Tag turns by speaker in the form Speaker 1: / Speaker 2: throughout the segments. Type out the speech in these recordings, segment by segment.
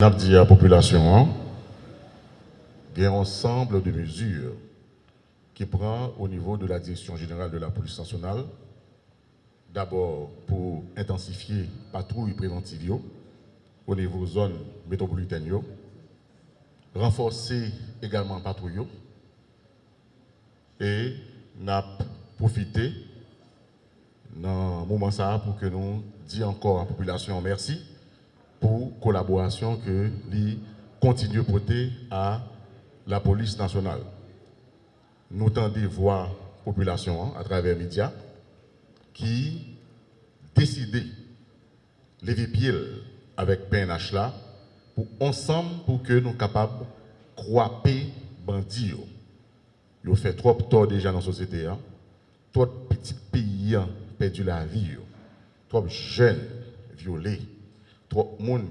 Speaker 1: n'a dit à la population, il y a un ensemble de mesures qui prend au niveau de la direction générale de la police nationale. D'abord pour intensifier patrouille préventive au niveau zone métropolitaine, renforcer également patrouille et n'a profité dans ce moment ça pour que nous disions encore à la population merci pour collaboration que lui continue à porter à la police nationale. Nous tendons voir la population hein, à travers les médias qui décident lever pied avec PNH là pour ensemble pour que nous soyons capables de croiser bandits. Ils ont fait trop tort déjà dans la société. Hein. Trop petits pays ont perdu la vie. Trop de jeunes violés trop de monde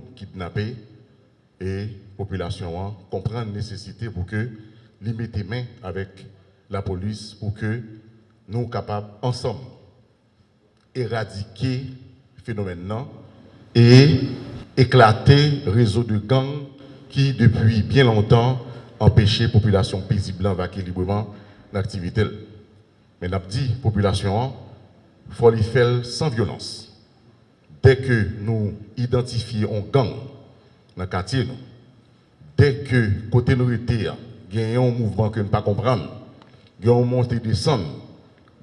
Speaker 1: et la population comprend la nécessité pour que les mettez main avec la police pour que nous soyons capables ensemble éradiquer le phénomène et éclater le réseau de gangs qui depuis bien longtemps empêchait la population paisible vaquer librement l'activité. Mais nous dit population, il faut les faire sans violence dès que nous identifions un gang dans le quartier, dès que côté nous il y a un mouvement que nous ne pas comprendre, il y a un montée descendre,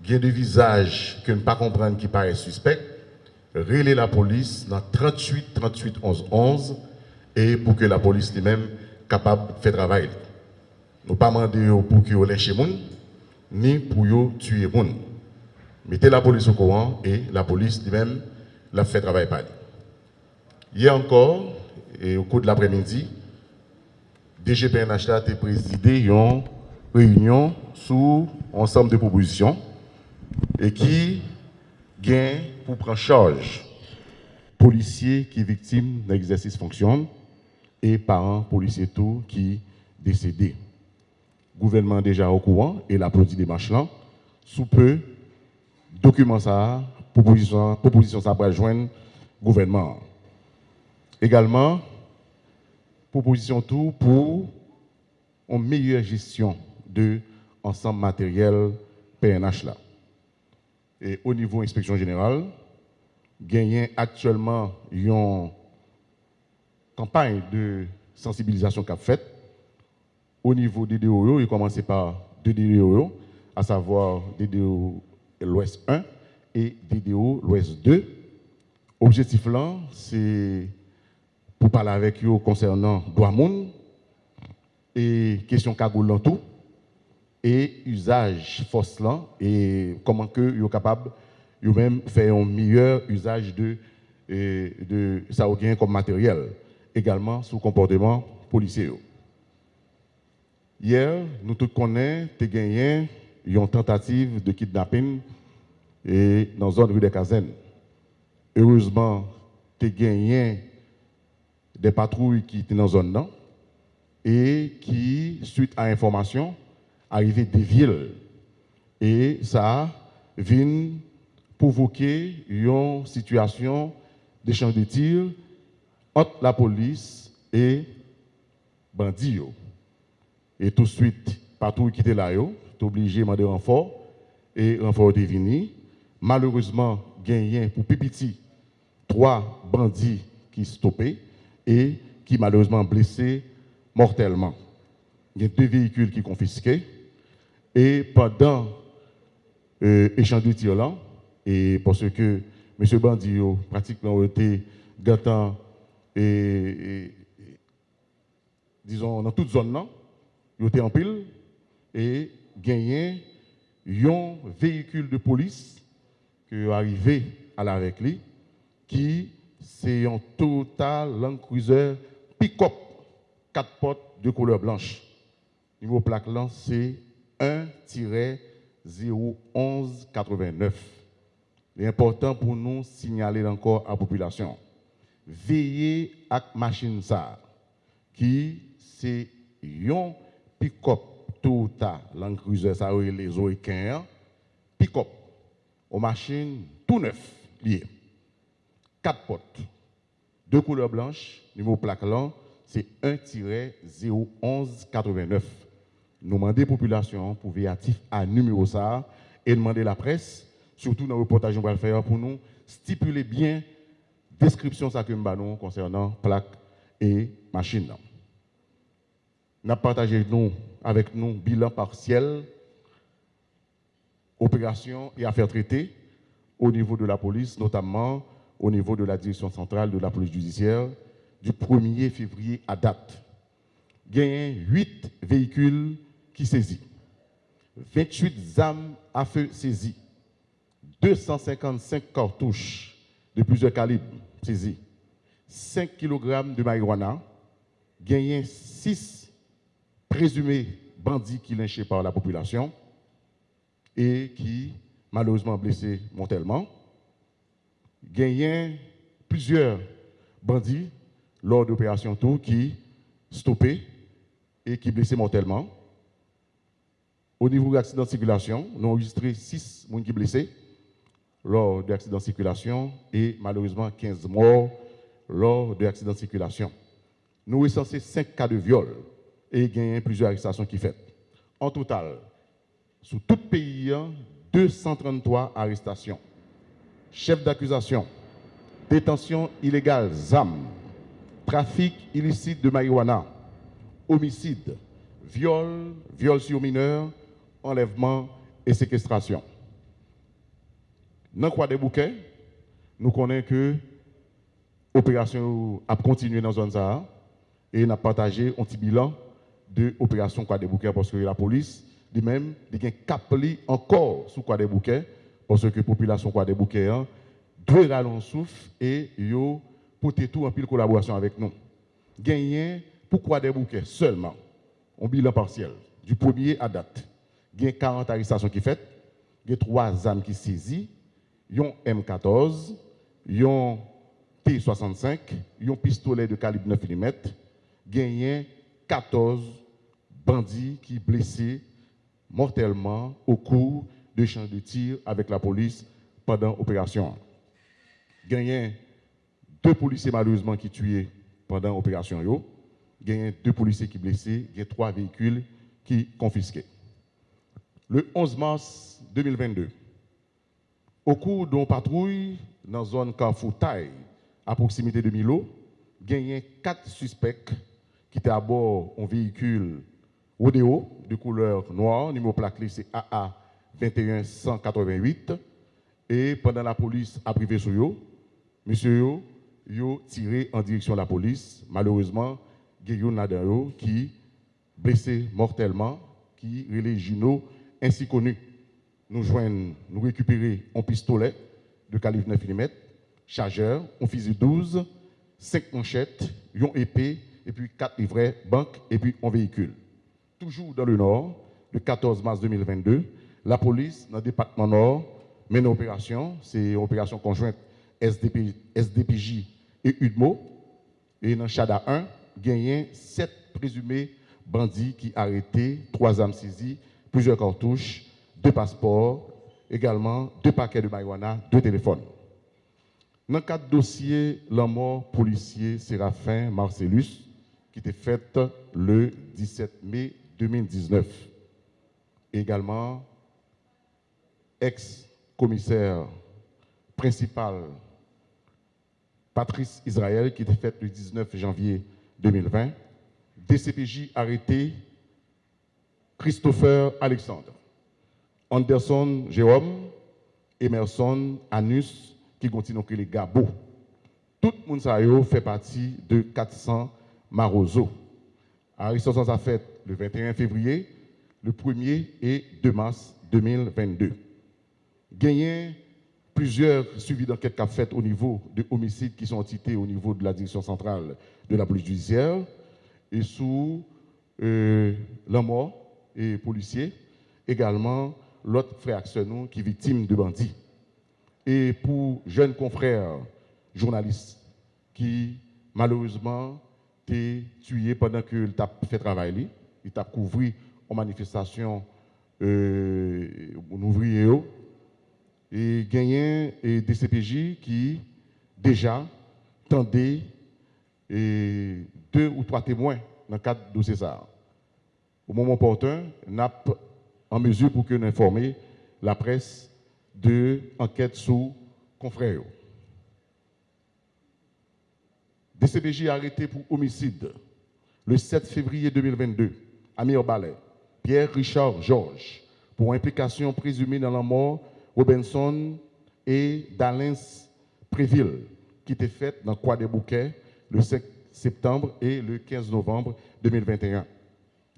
Speaker 1: il y a des visages que nous ne pas comprendre qui paraissent suspects, relais la police dans 38 38 11 11 et pour que la police elle-même capable de faire travail. Nous pas demander pour que vous lâchez moun ni pour tuer moun. Mettez la police au courant et la police elle-même l'a fait travail par Hier encore, et au cours de l'après-midi, DGPNH a présidé une réunion sous ensemble de propositions et qui gagne pour prendre charge policiers qui sont victimes d'un exercice fonction et parents policiers tout qui décédés. Le gouvernement déjà au courant et l'applaudit des marches là. Sous peu, document ça proposition, proposition ça pour joindre gouvernement. Également, proposition tout pour une meilleure gestion de l'ensemble matériel PNH là. Et au niveau inspection générale, gagnent actuellement une campagne de sensibilisation qu'a faite au niveau des DDO, il commence par deux DDO, à savoir DDO l'Ouest 1 et DDO l'Ouest 2. Objectif là, c'est pour parler avec eux concernant Douamoun et question cagoule tout et usage force là et comment que sont capable même faire un meilleur usage de de ça comme matériel également sous comportement policier. Hier, nous tous connaissons, tu gagné une tentative de kidnapping et dans la zone rue des Casernes. Heureusement, tu gagné des patrouilles qui étaient dans la zone et qui, suite à l'information, arrivaient des villes. Et ça vient provoquer une situation d'échange de tirs entre la police et bandits. Et tout de suite, patrouille qui était là, tu obligé de demander renfort et renfort est venu malheureusement gagné pour Pipiti trois bandits qui stoppés et qui malheureusement blessés mortellement. Il y a deux véhicules qui confisqués et pendant l'échange euh, de tir là, et parce que M. Bandit pratiquement été gâtant et, disons dans toute zone là, il était en pile et gagné un véhicule de police arrivé à la lui, qui c'est un total Land Cruiser pick-up, 4 portes de couleur blanche. Niveau plaque là, c'est 1-01189. C'est important pour nous signaler encore à la population. Veillez à la machine ça, qui c'est un pick-up total Land Cruiser, ça les Oéquins, pick-up aux machines tout neuf liées. Quatre portes, deux couleurs blanches, numéro plaque là, c'est 1-01189. Nous demandons la population pour véatif à numéro ça et demander la presse, surtout dans le reportage qu'on va faire pour nous, stipuler bien description ça que nous concernant plaques et machines. Nous avons partagé nous, avec nous bilan partiel, opération et affaires traitées au niveau de la police, notamment au niveau de la direction centrale de la police judiciaire, du 1er février à date. A 8 véhicules qui saisis, 28 armes à feu saisies, 255 cartouches de plusieurs calibres saisies, 5 kg de marijuana, gagné 6 présumés bandits qui lynchés par la population et qui malheureusement blessés mortellement. Gagné plusieurs bandits lors d'opérations tout qui stoppés et qui blessés mortellement. Au niveau de l'accident de circulation, nous avons enregistré 6 personnes qui blessés lors de l'accident de circulation et malheureusement 15 morts lors de l'accident de circulation. Nous recensé 5 cas de viol et gagné plusieurs arrestations qui faites. En total, sous tout pays, 233 arrestations. Chef d'accusation, détention illégale, ZAM, trafic illicite de marijuana, homicide, viol, viol sur mineur, enlèvement et séquestration. Dans quoi des bouquets, nous connaissons que l'opération a continué dans la zone et n'a partagé un petit bilan de l'opération quoi des bouquets parce que la police lui-même il a encore sous quoi des bouquets parce que la population quoi des bouquets hein, rallonger souffle et yo porter tout en pile collaboration avec nous. Gagner pourquoi des bouquets seulement? Un bilan partiel du premier à date. Il y a 40 arrestations qui faites, il y a 3 armes qui saisies, y un M14, il y a un T65, il y a un pistolet de calibre 9 mm, y a 14 bandits qui blessés mortellement au cours de champs de tir avec la police pendant l'opération. A deux policiers malheureusement qui tués pendant l'opération. A deux policiers qui blessés, a trois véhicules qui confisqués. Le 11 mars 2022, au cours d'une patrouille dans la zone Carrefour à proximité de Milo, a quatre suspects qui étaient à bord d'un véhicule Rodeo de couleur noire, numéro plaqué c'est AA 21188. Et pendant la police a privé sur eux, monsieur yo, tiré en direction de la police. Malheureusement, Guillaume Nadaro qui blessé mortellement, qui relève Juno, ainsi connu. Nous joignons, nous récupérer un pistolet de calibre 9 mm, chargeur, un fusil 12, 5 manchettes, une épée, et puis 4 livrets, banque, et puis un véhicule. Toujours dans le Nord, le 14 mars 2022, la police, dans le département Nord, mène une opération, c'est une opération conjointe SDP, SDPJ et UDMO. Et dans Chada 1, gagné 7 présumés bandits qui arrêtés, 3 armes saisies, plusieurs cartouches, 2 passeports, également 2 paquets de marijuana, 2 téléphones. Dans le cadre dossier, la mort policier Séraphin Marcellus, qui était faite le 17 mai 2019. Également, ex-commissaire principal Patrice Israël, qui était faite le 19 janvier 2020. DCPJ arrêté Christopher Alexandre, Anderson Jérôme, Emerson Anus, qui continue à les Gabo. Tout le monde fait partie de 400 Marozo. Arrestation a fait le 21 février, le 1er et 2 mars 2022. Gagné plusieurs suivis d'enquête qu'a fait au niveau de homicides qui sont cités au niveau de la direction centrale de la police judiciaire et sous euh, la mort et policier, également l'autre frère nous qui est victime de bandits. Et pour jeunes confrères journalistes qui malheureusement été tué pendant qu'il a fait travail, il a couvert en manifestation euh, ouvrier et gagné des CPJ qui déjà tendaient et deux ou trois témoins dans le cadre de César. Au moment opportun, n'a en mesure pour que nous informer la presse de enquête sous confrères. DCBJ arrêté pour homicide le 7 février 2022 à Mirbalais, Pierre Richard Georges, pour implication présumée dans la mort Robinson et d'Alens Préville, qui était faite dans Croix des Bouquets le 5 septembre et le 15 novembre 2021.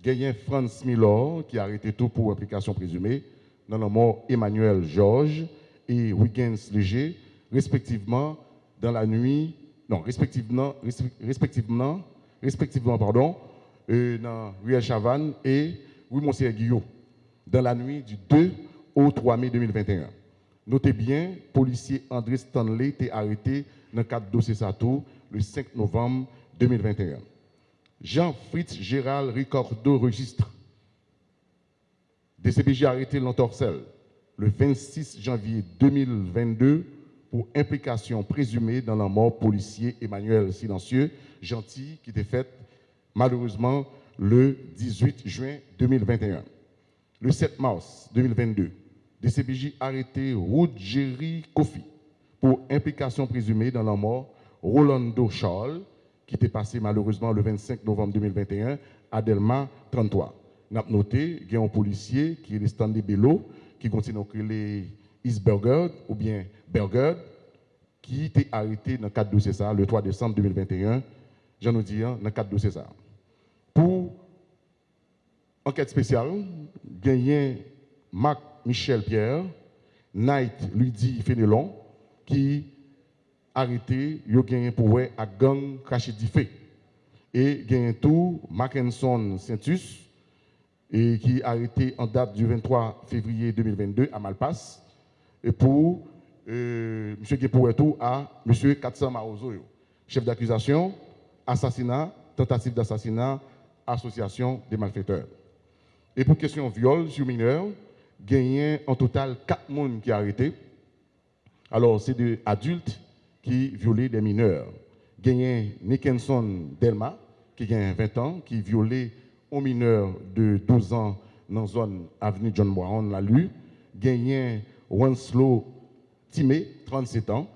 Speaker 1: Gayen Franz Miller, qui a arrêté tout pour implication présumée dans la mort Emmanuel Georges et Wiggins Léger, respectivement dans la nuit, non, respectivement, respectivement, respectivement, pardon, dans Ruel Chavannes et Louis Monsieur Guillaume, dans la nuit du 2 au 3 mai 2021. Notez bien, policier André Stanley été arrêté dans le cadre de dossier Sato le 5 novembre 2021. Jean-Fritz Gérald Ricordo registre. DCBJ arrêté l'entorcelle le 26 janvier 2022 pour implication présumée dans la mort policier Emmanuel Silencieux Gentil qui était faite malheureusement le 18 juin 2021. Le 7 mars 2022, DCBJ arrêté Jerry Kofi pour implication présumée dans la mort Rolando Charles qui était passé malheureusement le 25 novembre 2021 à Delma 33. Nous avons noté qu'il y a un policier qui est le Stanley Bello, qui continue à les Isberger ou bien Berger, qui était arrêté dans le cadre de César le 3 décembre 2021, j'en ai dit, dans le cadre de César. Pour enquête spéciale, gagné Marc Michel Pierre, Knight Lydie Fénelon, qui arrêté, a gagné pour à gang craché fait. Et gagné tout Mackinson Saintus et qui arrêté en date du 23 février 2022 à Malpass et pour euh, M. tout à M. Katsa Marozo, chef d'accusation, assassinat, tentative d'assassinat, association des malfaiteurs. Et pour question viol sur mineur, gagné en total 4 personnes qui ont arrêté. Alors, c'est des adultes qui violaient des mineurs. Gagné Nickenson Delma, qui a 20 ans, qui violait un mineur de 12 ans dans la zone avenue John Brown, l'a lu. Gagné Winslow Timé, 37 ans,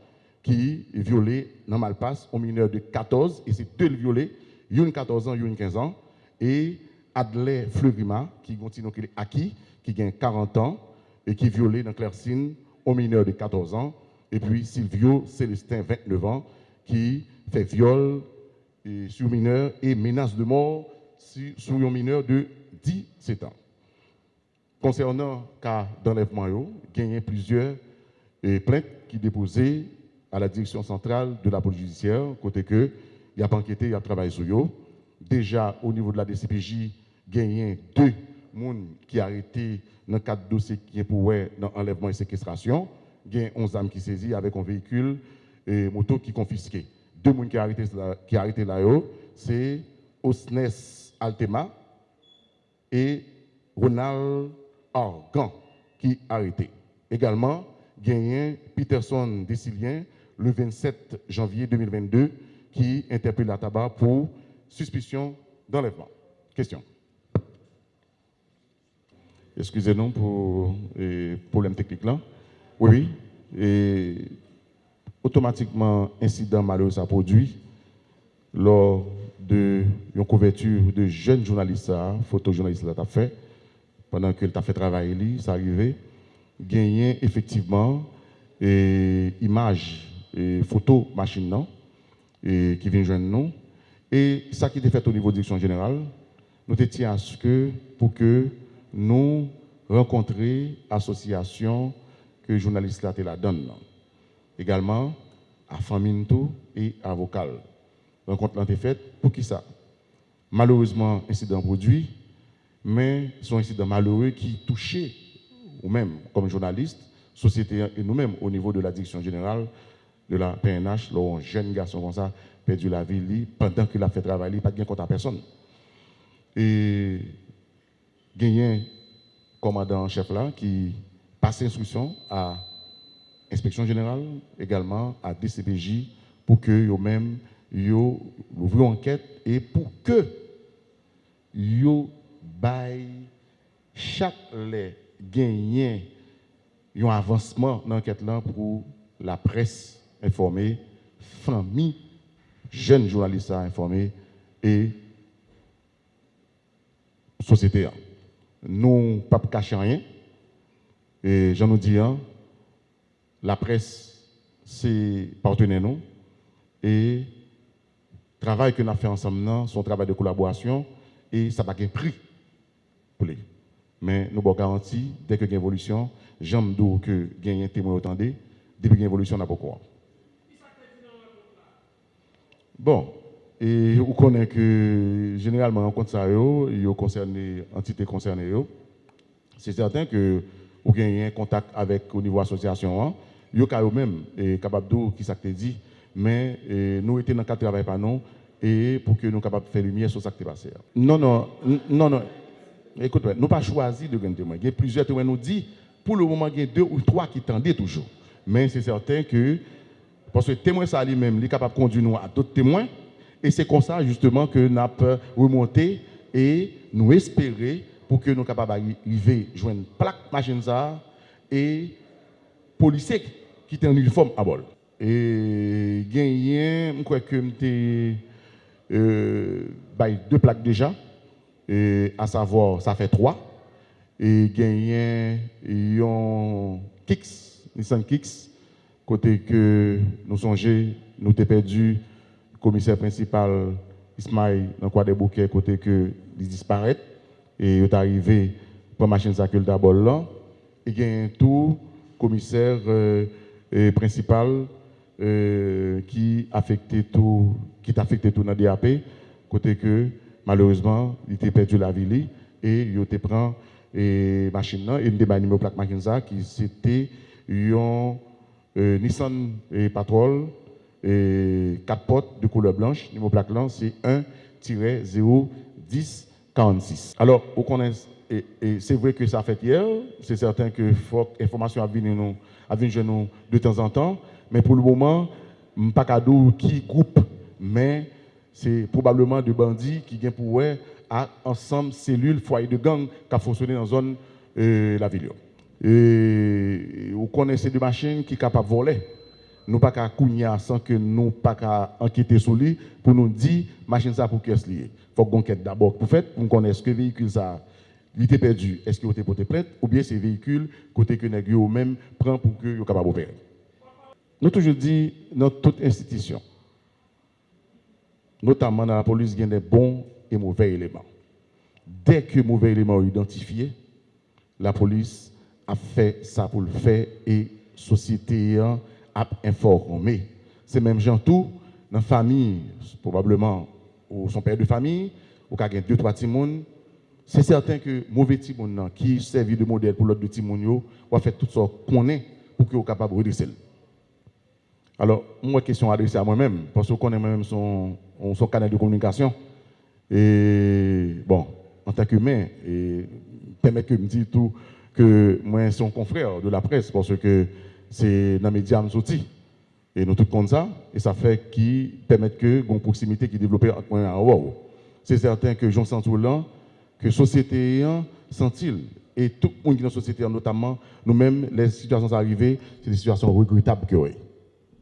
Speaker 1: qui violait dans Malpass un mineur de 14, et c'est deux violés, une 14 ans, une 15 ans, et Adley Fleurima, qui continue acquis, qui gagne 40 ans, et qui violait dans Clercine un mineur de 14 ans, et puis Silvio Célestin, 29 ans, qui fait viol sur mineur et menace de mort sur un mineur de 17 ans. Concernant le cas d'enlèvement, il y a plusieurs plaintes qui déposées à la direction centrale de la police judiciaire, côté que il y a enquêté, il y a travaillé sur eux. Déjà, au niveau de la DCPJ, il y a deux personnes qui ont arrêté dans le cadre de dossier qui est pour l'enlèvement et séquestration il y a 11 âmes qui saisies avec un véhicule et moto qui confisqué. Deux personnes qui ont arrêté, qui arrêté là, c'est Osnes Altema et Ronald Argan qui arrêté. Également, gagné Peterson Décilien le 27 janvier 2022 qui interpelle la tabac pour suspicion d'enlèvement. Question. Excusez-nous pour le problème technique là. Oui, Et automatiquement, incident malheureux a produit lors de une couverture de jeunes journalistes, photojournalistes qui a fait, pendant qu'il a fait travailler, ça arrivé, gagné effectivement et images et photos machine et qui viennent joindre nous. Et ça qui était fait au niveau de la direction générale, nous étions à ce que pour que nous rencontrions l'association que les journalistes là la donne. Également, à Faminto et à Vocal. Rencontre là faite pour qui ça? Malheureusement, incident produit, mais son incident malheureux qui touchait, ou même comme journaliste, société et nous-mêmes au niveau de la direction générale de la PNH, là, un jeune garçon comme ça perdu la vie li, pendant qu'il a fait travail li, pas de gain contre personne. Et gagné commandant chef là qui passe instruction à inspection générale, également à DCBJ pour que eux même yo ouvre enquête et pour que yo bail chaque les gagnant un avancement dans l'enquête là pour la presse informée, famille jeunes journalistes à informer et société. Nous, pas cacher rien. Et je nous dis, hein, la presse, c'est partenaire nous. Et le travail que nous avons fait ensemble, non, son travail de collaboration, et ça n'a pas prix pour les. Mais nous avons garanti, dès que y a une évolution, j'aime que y a un témoin autant depuis qu'il y a une évolution, on a beaucoup. Bon, et vous connaissez que généralement, en compte ça, il y a concerné, entité concernée, c'est certain que vous avez un contact avec au niveau association, vous êtes même capable de qui ça dit, mais nous étions dans le cadre de travail par nous et pour que nous de faire lumière sur ce qui passé. Non, non, non, non. Écoute, nous n'avons pas choisi de gagner témoins. Il y a plusieurs témoins nous disent, pour le moment, il y a deux ou trois qui tendaient toujours. Mais c'est certain que, Parce que témoin ça lui-même, il est capable de conduire nous à d'autres témoins. Et c'est comme ça justement que nous avons remonté et nous espérer pour que nous soyons capables d'arriver à joindre une plaque machine ça et policiers qui étaient en uniforme à bol. Et gagné, je crois que je euh, deux plaques déjà, et, à savoir ça fait trois. Et gagné, ils ont Kicks, Nissan Kicks, Kote ke nou sonje, nou te perdu komiser prinsipal Ismail nan kwa de bouke kote ke li disparet. E yo te arrive pou machin sakil da bol lan. E gen tou komiser euh, e, e prinsipal euh, ki afekte tou, tou nan DAP. Kote ke malouzman li te perdu la vili. E yo te pran e machin nan. E nou te banime ou plak machin sa ki se te yon... Nissan et Patrol et 4 portes de couleur blanche. Numéro plaque là, c'est 1-01046. Alors, vous connaissez, et, c'est vrai que ça a fait hier, c'est certain que venu nous, a venu nous de temps en temps, mais pour le moment, pas cadeau qui groupe, mais c'est probablement de bandits qui viennent pour à ensemble cellules, foyer de gang qui a fonctionné dans la zone euh, la ville. Et vous connaissez des machines qui sont capables de voler nous pas qu'à sans que nous pas qu'à enquêter sur lui pour nous dire machine ça pour qu'est-ce lié. Faut qu'on enquête d'abord pour fait pour connaître ce que véhicule ça il était perdu, est-ce qu'il été porté plainte ou bien c'est véhicule côté que nèg yo même prend pour que yo capable opérer. Nous toujours dit dans toute institution notamment dans la police il y a des bons et mauvais éléments. Dès que mauvais éléments sont identifiés, la police a fait ça pour le faire et société à informer. C'est même gens tout, dans la famille, probablement, ou son père de famille, ou qu'il y a deux, trois petits c'est certain que mauvais petits qui servent de modèle pour l'autre petits moun, va faire tout ça qu'on est pour que soit capable de redresser. Alors, moi, question adressée à moi-même, parce que je connais moi-même son, son canal de communication. Et bon, en tant qu'humain, et permet que me dise tout que moi, un confrère de la presse, parce que c'est dans les médias sorti. Et nous tout comme ça, et ça fait qui permet que une proximité qui développe moi et C'est certain que Jean là, que société sent-il, et tout le monde qui est dans la société, notamment nous-mêmes, les situations arrivées, c'est des situations regrettables que oui.